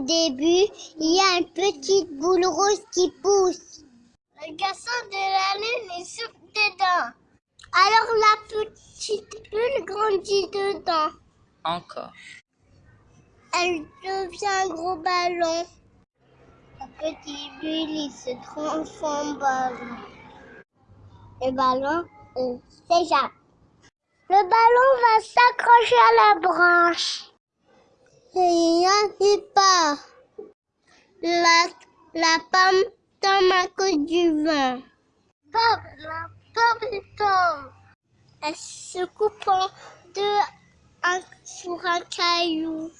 début, il y a une petite boule rose qui pousse. Le garçon de la lune est soupe dedans. Alors la petite bulle grandit dedans. Encore. Elle devient un gros ballon. La petite bulle, il se transforme en ballon. Le ballon euh, s'échappe. Le ballon va s'accrocher à la branche. La, la pomme tombe à cause du vent. La pomme tombe. Elle se coupe en deux en- sur un caillou.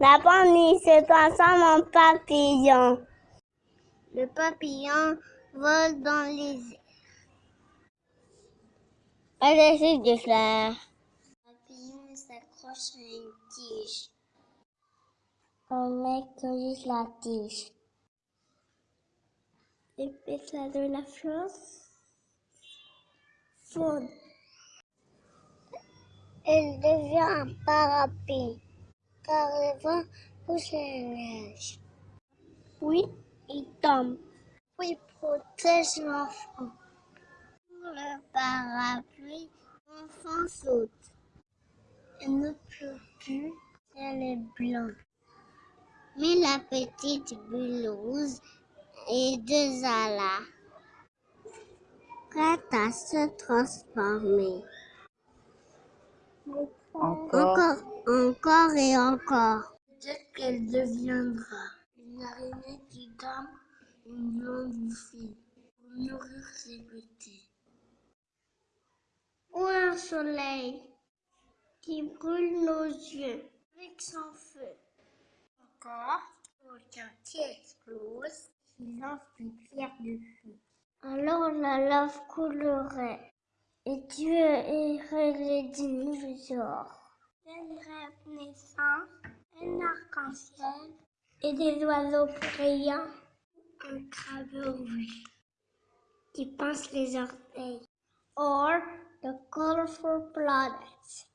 La pomme se transforme en papillon. Le papillon vole dans les airs. Elle essaie de fleurs. Le papillon s'accroche à une tige. On met juste la tige. Les pétales de la fleur fondent. Elle devient un parapluie, car le vent pousse les nuages. Puis, il tombe. Puis, il protège l'enfant. Pour le parapluie, l'enfant saute. Elle ne pleut plus, elle est blanche. Mais la petite bulle rouge et deux alas, prête à se transformer. Encore. Encore, encore et encore. Peut-être qu'elle deviendra une araignée qui donne une longue fille pour nourrir ses petits. Ou un soleil qui brûle nos yeux avec son feu. Encore, quelqu'un qui explose, qui lance une pierre de feu. Alors la lave coulerait et Dieu irait les dinosaures. Une renaissance, un arc-en-ciel et des oiseaux brillants. Un crabe rouge qui pince les orteils. Or the colorful planets.